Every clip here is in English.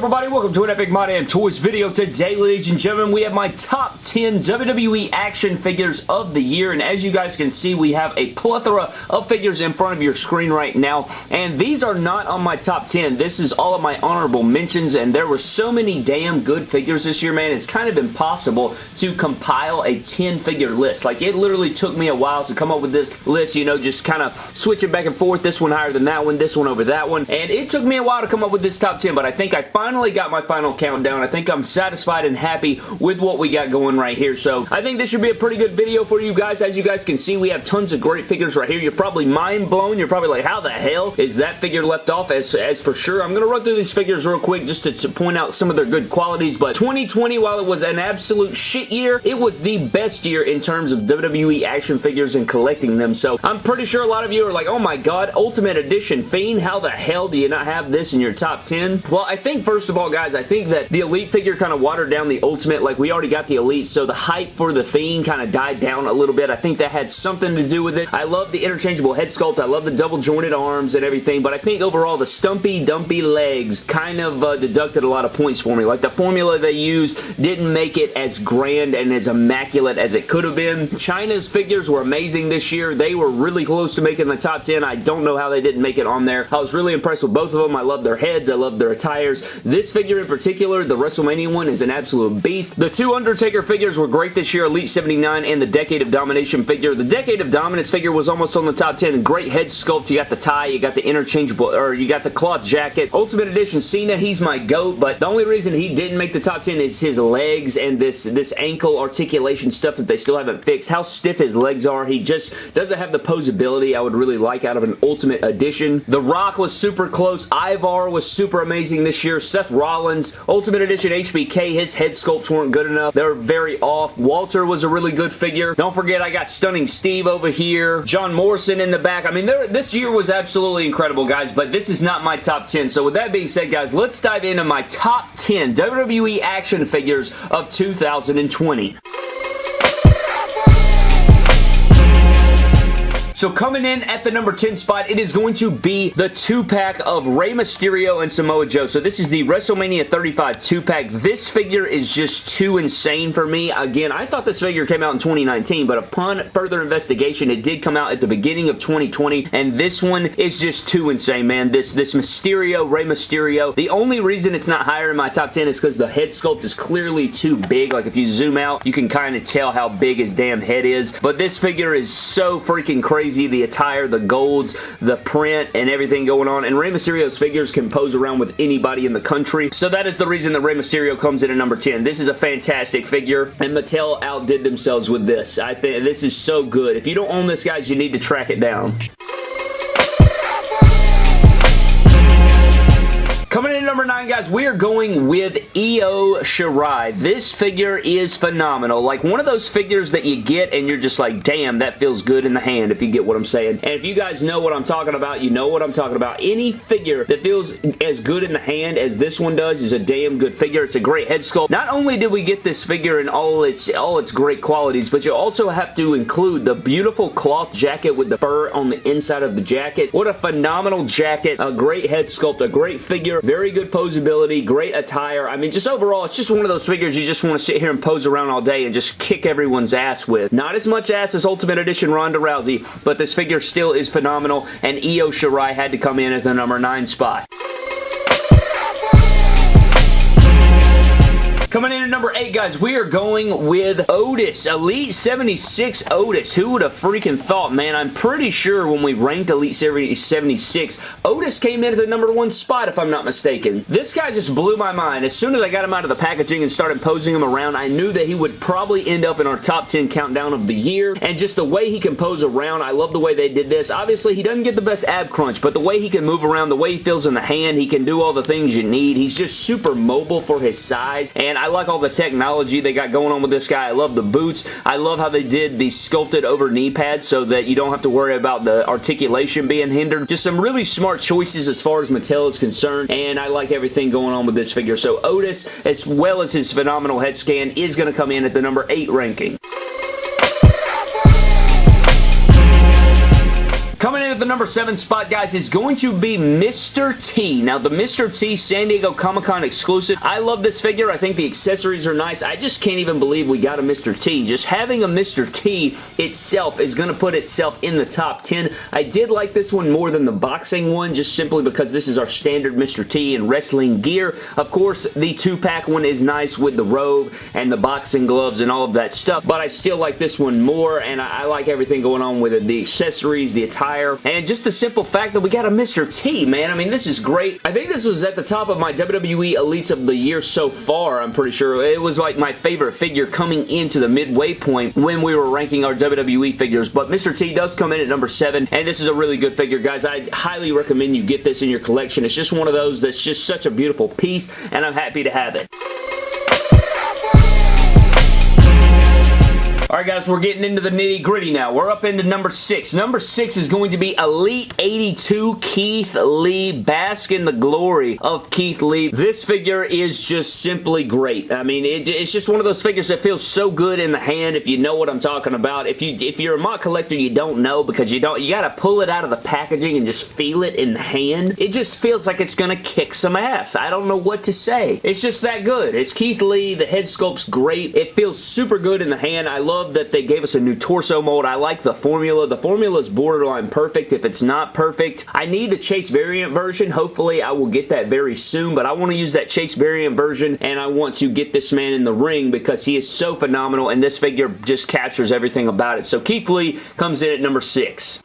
everybody? Welcome to an Epic My Damn Toys video. Today, ladies and gentlemen, we have my top 10 WWE action figures of the year, and as you guys can see, we have a plethora of figures in front of your screen right now, and these are not on my top 10. This is all of my honorable mentions, and there were so many damn good figures this year, man. It's kind of impossible to compile a 10-figure list. Like, it literally took me a while to come up with this list, you know, just kind of switching back and forth, this one higher than that one, this one over that one, and it took me a while to come up with this top 10, but I think I finally got my final countdown. I think I'm satisfied and happy with what we got going right here. So I think this should be a pretty good video for you guys. As you guys can see, we have tons of great figures right here. You're probably mind blown. You're probably like, how the hell is that figure left off? As, as for sure, I'm going to run through these figures real quick just to, to point out some of their good qualities. But 2020, while it was an absolute shit year, it was the best year in terms of WWE action figures and collecting them. So I'm pretty sure a lot of you are like, oh my god, Ultimate Edition Fiend, how the hell do you not have this in your top 10? Well, I think first of all, guys, I think that the Elite figure kind of watered down the Ultimate. Like, we already got the Elite, so the hype for the Fiend kind of died down a little bit. I think that had something to do with it. I love the interchangeable head sculpt. I love the double jointed arms and everything, but I think overall the stumpy, dumpy legs kind of uh, deducted a lot of points for me. Like, the formula they used didn't make it as grand and as immaculate as it could have been. Chyna's figures were amazing this year. They were really close to making the top 10. I don't know how they didn't make it on there. I was really impressed with both of them. I love their heads. I love their attires. This figure in particular, the WrestleMania one, is an absolute beast. The two Undertaker figures were great this year, Elite 79 and the Decade of Domination figure. The Decade of Dominance figure was almost on the top 10. Great head sculpt. You got the tie, you got the interchangeable, or you got the cloth jacket. Ultimate Edition Cena, he's my GOAT, but the only reason he didn't make the top 10 is his legs and this, this ankle articulation stuff that they still haven't fixed. How stiff his legs are. He just doesn't have the posability I would really like out of an Ultimate Edition. The Rock was super close. Ivar was super amazing this year. Seth Rollins, Ultimate Edition HBK, his head sculpts weren't good enough. They were very off. Walter was a really good figure. Don't forget I got Stunning Steve over here. John Morrison in the back. I mean, this year was absolutely incredible, guys, but this is not my top 10. So with that being said, guys, let's dive into my top 10 WWE action figures of 2020. So coming in at the number 10 spot, it is going to be the 2-pack of Rey Mysterio and Samoa Joe. So this is the WrestleMania 35 2-pack. This figure is just too insane for me. Again, I thought this figure came out in 2019, but upon further investigation, it did come out at the beginning of 2020, and this one is just too insane, man. This, this Mysterio, Rey Mysterio, the only reason it's not higher in my top 10 is because the head sculpt is clearly too big. Like, if you zoom out, you can kind of tell how big his damn head is, but this figure is so freaking crazy crazy. The attire, the golds, the print, and everything going on. And Rey Mysterio's figures can pose around with anybody in the country. So that is the reason that Rey Mysterio comes in at number 10. This is a fantastic figure, and Mattel outdid themselves with this. I think this is so good. If you don't own this, guys, you need to track it down. Coming in number 9, guys, we are going with Io Shirai. This figure is phenomenal. Like, one of those figures that you get and you're just like, damn, that feels good in the hand, if you get what I'm saying. And if you guys know what I'm talking about, you know what I'm talking about. Any figure that feels as good in the hand as this one does is a damn good figure. It's a great head sculpt. Not only did we get this figure in all its, all its great qualities, but you also have to include the beautiful cloth jacket with the fur on the inside of the jacket. What a phenomenal jacket. A great head sculpt. A great figure very good posability, great attire. I mean, just overall, it's just one of those figures you just want to sit here and pose around all day and just kick everyone's ass with. Not as much ass as Ultimate Edition Ronda Rousey, but this figure still is phenomenal, and Io Shirai had to come in at the number 9 spot. Coming in number 8, guys, we are going with Otis. Elite 76 Otis. Who would have freaking thought, man? I'm pretty sure when we ranked Elite 76, Otis came in at the number 1 spot, if I'm not mistaken. This guy just blew my mind. As soon as I got him out of the packaging and started posing him around, I knew that he would probably end up in our top 10 countdown of the year. And just the way he can pose around, I love the way they did this. Obviously, he doesn't get the best ab crunch, but the way he can move around, the way he feels in the hand, he can do all the things you need. He's just super mobile for his size, and I like all the technology they got going on with this guy. I love the boots. I love how they did the sculpted over knee pads so that you don't have to worry about the articulation being hindered. Just some really smart choices as far as Mattel is concerned, and I like everything going on with this figure. So Otis, as well as his phenomenal head scan, is going to come in at the number 8 ranking. In at the number 7 spot, guys, is going to be Mr. T. Now, the Mr. T San Diego Comic-Con exclusive. I love this figure. I think the accessories are nice. I just can't even believe we got a Mr. T. Just having a Mr. T itself is going to put itself in the top 10. I did like this one more than the boxing one, just simply because this is our standard Mr. T in wrestling gear. Of course, the two-pack one is nice with the robe and the boxing gloves and all of that stuff, but I still like this one more, and I, I like everything going on with it. The accessories, the attire, and just the simple fact that we got a Mr. T, man. I mean, this is great. I think this was at the top of my WWE Elites of the year so far, I'm pretty sure. It was like my favorite figure coming into the midway point when we were ranking our WWE figures, but Mr. T does come in at number 7, and this is a really good figure, guys. I highly recommend you get this in your collection. It's just one of those that's just such a beautiful piece, and I'm happy to have it. Alright guys, we're getting into the nitty gritty now. We're up into number 6. Number 6 is going to be Elite 82 Keith Lee. Bask in the glory of Keith Lee. This figure is just simply great. I mean, it, it's just one of those figures that feels so good in the hand if you know what I'm talking about. If, you, if you're a MOC collector, you don't know because you don't. You gotta pull it out of the packaging and just feel it in the hand. It just feels like it's gonna kick some ass. I don't know what to say. It's just that good. It's Keith Lee. The head sculpt's great. It feels super good in the hand. I love love that they gave us a new torso mold. I like the formula. The formula is borderline perfect. If it's not perfect, I need the Chase variant version. Hopefully, I will get that very soon, but I want to use that Chase variant version, and I want to get this man in the ring because he is so phenomenal, and this figure just captures everything about it. So Keith Lee comes in at number 6.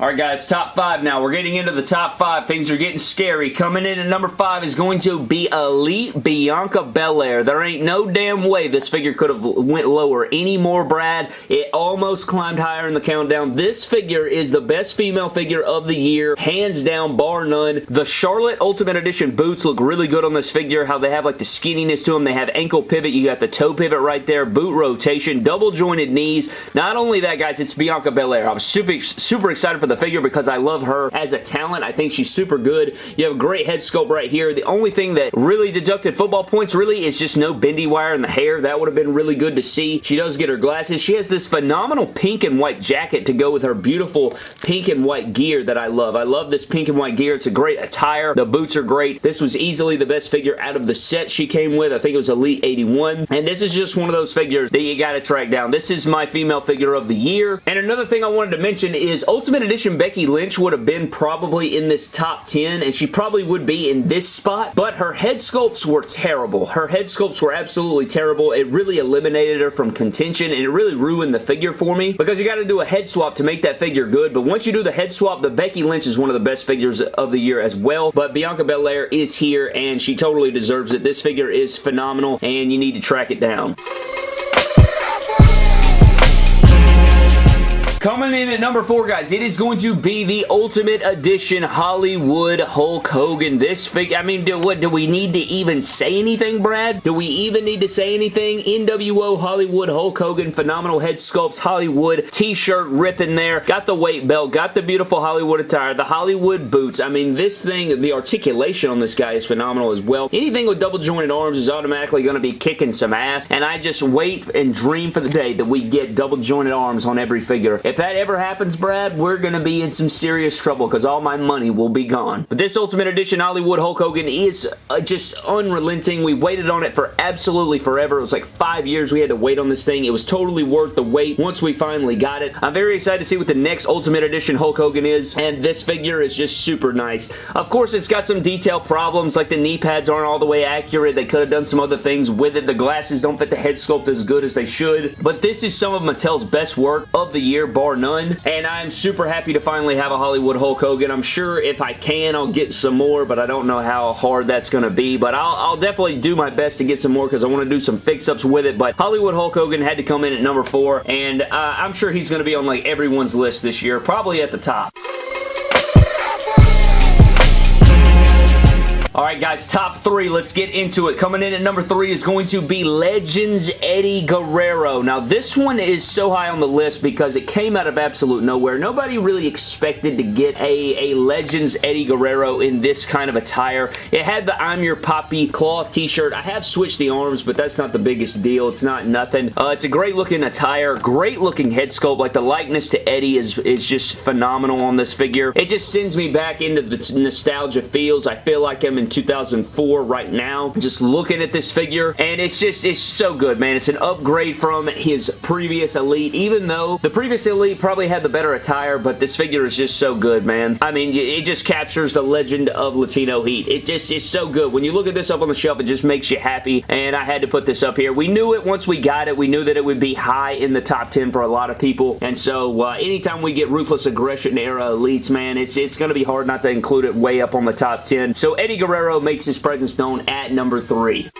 Alright guys, top five now. We're getting into the top five. Things are getting scary. Coming in at number five is going to be Elite Bianca Belair. There ain't no damn way this figure could have went lower anymore, Brad. It almost climbed higher in the countdown. This figure is the best female figure of the year. Hands down, bar none. The Charlotte Ultimate Edition boots look really good on this figure. How they have like the skinniness to them. They have ankle pivot. You got the toe pivot right there. Boot rotation. Double jointed knees. Not only that, guys, it's Bianca Belair. I'm super, super excited for the figure because I love her as a talent. I think she's super good. You have a great head sculpt right here. The only thing that really deducted football points really is just no bendy wire in the hair. That would have been really good to see. She does get her glasses. She has this phenomenal pink and white jacket to go with her beautiful pink and white gear that I love. I love this pink and white gear. It's a great attire. The boots are great. This was easily the best figure out of the set she came with. I think it was Elite 81. And this is just one of those figures that you got to track down. This is my female figure of the year. And another thing I wanted to mention is Ultimate Edition Becky Lynch would have been probably in this top 10 and she probably would be in this spot, but her head sculpts were terrible. Her head sculpts were absolutely terrible. It really eliminated her from contention and it really ruined the figure for me because you got to do a head swap to make that figure good, but once you do the head swap, the Becky Lynch is one of the best figures of the year as well, but Bianca Belair is here and she totally deserves it. This figure is phenomenal and you need to track it down. Coming in at number four, guys, it is going to be the Ultimate Edition Hollywood Hulk Hogan. This figure, I mean, do, what, do we need to even say anything, Brad? Do we even need to say anything? NWO Hollywood Hulk Hogan, phenomenal head sculpts, Hollywood t-shirt ripping there, got the weight belt, got the beautiful Hollywood attire, the Hollywood boots. I mean, this thing, the articulation on this guy is phenomenal as well. Anything with double jointed arms is automatically going to be kicking some ass, and I just wait and dream for the day that we get double jointed arms on every figure. If that ever happens, Brad, we're going to be in some serious trouble because all my money will be gone. But this Ultimate Edition Hollywood Hulk Hogan is uh, just unrelenting. We waited on it for absolutely forever. It was like five years we had to wait on this thing. It was totally worth the wait once we finally got it. I'm very excited to see what the next Ultimate Edition Hulk Hogan is, and this figure is just super nice. Of course, it's got some detail problems, like the knee pads aren't all the way accurate. They could have done some other things with it. The glasses don't fit the head sculpt as good as they should, but this is some of Mattel's best work of the year, bar none. And I'm super happy to finally have a Hollywood Hulk Hogan. I'm sure if I can, I'll get some more, but I don't know how hard that's going to be. But I'll, I'll, definitely do my best to get some more because I want to do some fix-ups with it. But Hollywood Hulk Hogan had to come in at number four, and uh, I'm sure he's going to be on like everyone's list this year, probably at the top. Alright guys, top three. Let's get into it. Coming in at number three is going to be Legends Eddie Guerrero. Now this one is so high on the list because it came out of absolute nowhere. Nobody really expected to get a, a Legends Eddie Guerrero in this kind of attire. It had the I'm Your Papi cloth t-shirt. I have switched the arms, but that's not the biggest deal. It's not nothing. Uh, it's a great looking attire. Great looking head sculpt. Like the likeness to Eddie is, is just phenomenal on this figure. It just sends me back into the nostalgia feels. I feel like I'm in 2004 right now. Just looking at this figure, and it's just, it's so good, man. It's an upgrade from his previous Elite, even though the previous Elite probably had the better attire, but this figure is just so good, man. I mean, it just captures the legend of Latino Heat. It just is so good. When you look at this up on the shelf, it just makes you happy, and I had to put this up here. We knew it once we got it. We knew that it would be high in the top 10 for a lot of people, and so uh, anytime we get Ruthless Aggression era Elites, man, it's, it's going to be hard not to include it way up on the top 10. So Eddie Guerrero Guerrero makes his presence known at number 3.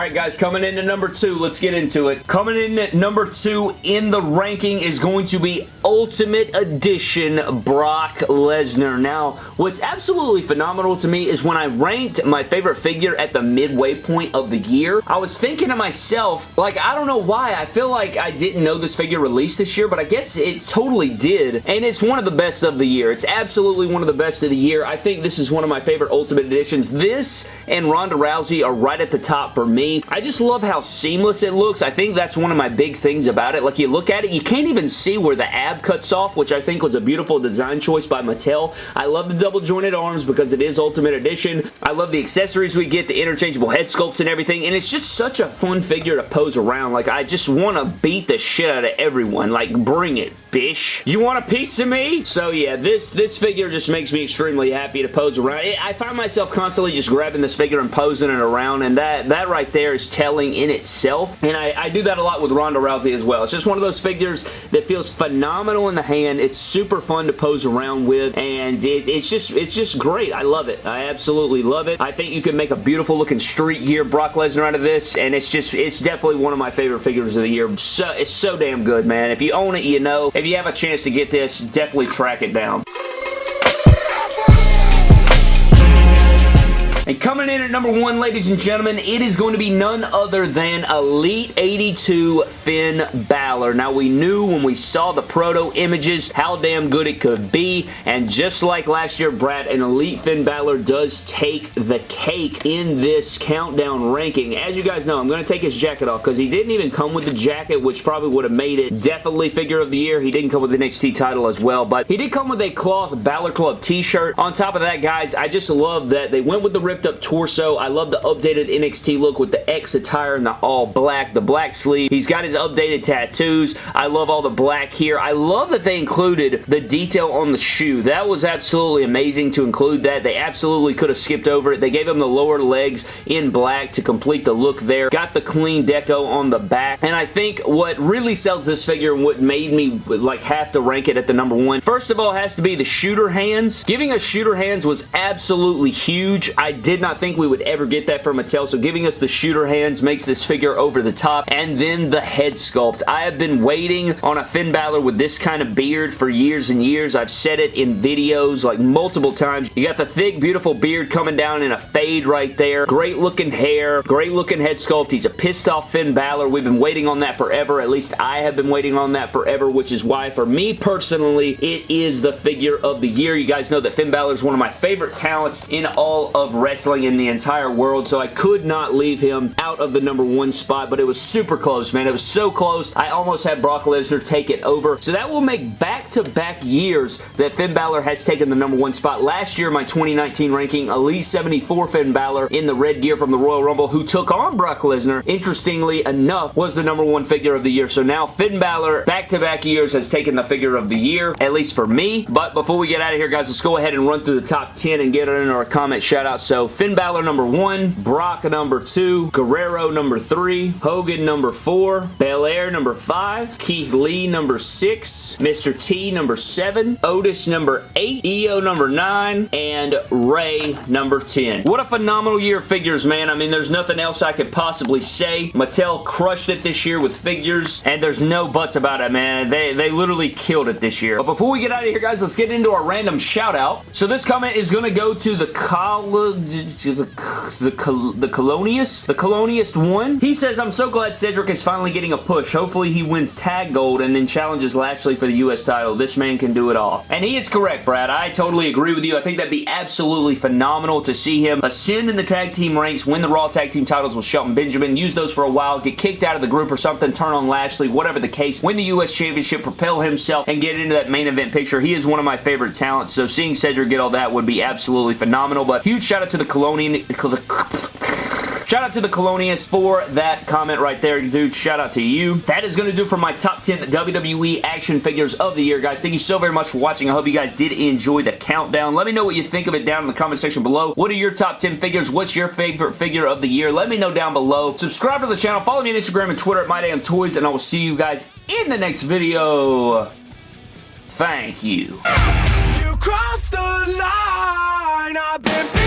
Alright guys, coming into number two, let's get into it. Coming in at number two in the ranking is going to be Ultimate Edition Brock Lesnar. Now, what's absolutely phenomenal to me is when I ranked my favorite figure at the midway point of the year, I was thinking to myself, like, I don't know why, I feel like I didn't know this figure released this year, but I guess it totally did, and it's one of the best of the year. It's absolutely one of the best of the year. I think this is one of my favorite Ultimate Editions. This and Ronda Rousey are right at the top for me I just love how seamless it looks. I think that's one of my big things about it. Like, you look at it, you can't even see where the ab cuts off, which I think was a beautiful design choice by Mattel. I love the double jointed arms because it is Ultimate Edition. I love the accessories we get, the interchangeable head sculpts and everything, and it's just such a fun figure to pose around. Like, I just want to beat the shit out of everyone. Like, bring it, bish. You want a piece of me? So, yeah, this, this figure just makes me extremely happy to pose around. I find myself constantly just grabbing this figure and posing it around, and that, that right there is telling in itself. And I, I do that a lot with Ronda Rousey as well. It's just one of those figures that feels phenomenal in the hand. It's super fun to pose around with. And it, it's just it's just great. I love it. I absolutely love it. I think you can make a beautiful looking street gear Brock Lesnar out of this. And it's just, it's definitely one of my favorite figures of the year. So, it's so damn good, man. If you own it, you know. If you have a chance to get this, definitely track it down. And coming in at number one, ladies and gentlemen, it is going to be none other than Elite 82 Finn Balor. Now, we knew when we saw the proto images how damn good it could be, and just like last year, Brad, an Elite Finn Balor does take the cake in this countdown ranking. As you guys know, I'm going to take his jacket off because he didn't even come with the jacket, which probably would have made it definitely figure of the year. He didn't come with the NXT title as well, but he did come with a cloth Balor Club t-shirt. On top of that, guys, I just love that they went with the rip ripped up torso. I love the updated NXT look with the X attire and the all black, the black sleeve. He's got his updated tattoos. I love all the black here. I love that they included the detail on the shoe. That was absolutely amazing to include that. They absolutely could have skipped over it. They gave him the lower legs in black to complete the look there. Got the clean deco on the back. And I think what really sells this figure and what made me like have to rank it at the number one, first of all, has to be the shooter hands. Giving us shooter hands was absolutely huge. I did did not think we would ever get that from Mattel, so giving us the shooter hands makes this figure over the top. And then the head sculpt. I have been waiting on a Finn Balor with this kind of beard for years and years. I've said it in videos like multiple times. You got the thick, beautiful beard coming down in a fade right there. Great looking hair. Great looking head sculpt. He's a pissed off Finn Balor. We've been waiting on that forever. At least I have been waiting on that forever, which is why for me personally, it is the figure of the year. You guys know that Finn Balor is one of my favorite talents in all of wrestling wrestling in the entire world, so I could not leave him out of the number one spot, but it was super close, man. It was so close. I almost had Brock Lesnar take it over. So that will make back-to-back -back years that Finn Balor has taken the number one spot. Last year, my 2019 ranking, Elite 74 Finn Balor in the red gear from the Royal Rumble, who took on Brock Lesnar, interestingly enough, was the number one figure of the year. So now Finn Balor, back-to-back -back years, has taken the figure of the year, at least for me. But before we get out of here, guys, let's go ahead and run through the top 10 and get it into our comment shout out. So So Finn Balor number one, Brock number two, Guerrero number three, Hogan number four, Belair number five, Keith Lee number six, Mr. T number seven, Otis number eight, Io number nine, and Rey number 10. What a phenomenal year of figures, man. I mean, there's nothing else I could possibly say. Mattel crushed it this year with figures, and there's no buts about it, man. They, they literally killed it this year. But before we get out of here, guys, let's get into our random shout out. So this comment is going to go to the college, the, the, the Coloniist, the Coloniist one. He says, I'm so glad Cedric is finally getting a push. Hopefully he wins tag gold and then challenges Lashley for the U.S. title. This man can do it all. And he is correct, Brad. I totally agree with you. I think that'd be absolutely phenomenal to see him ascend in the tag team ranks, win the Raw tag team titles with Shelton Benjamin, use those for a while, get kicked out of the group or something, turn on Lashley, whatever the case, win the U.S. Championship, propel himself, and get into that main event picture. He is one of my favorite talents, so seeing Cedric get all that would be absolutely phenomenal, but huge shout out to the Colonian... Shout out to the Colonius for that comment right there, dude. Shout out to you. That is going to do for my top 10 WWE action figures of the year, guys. Thank you so very much for watching. I hope you guys did enjoy the countdown. Let me know what you think of it down in the comment section below. What are your top 10 figures? What's your favorite figure of the year? Let me know down below. Subscribe to the channel. Follow me on Instagram and Twitter at MyDamnToys, and I will see you guys in the next video. Thank you. You crossed the line. I've been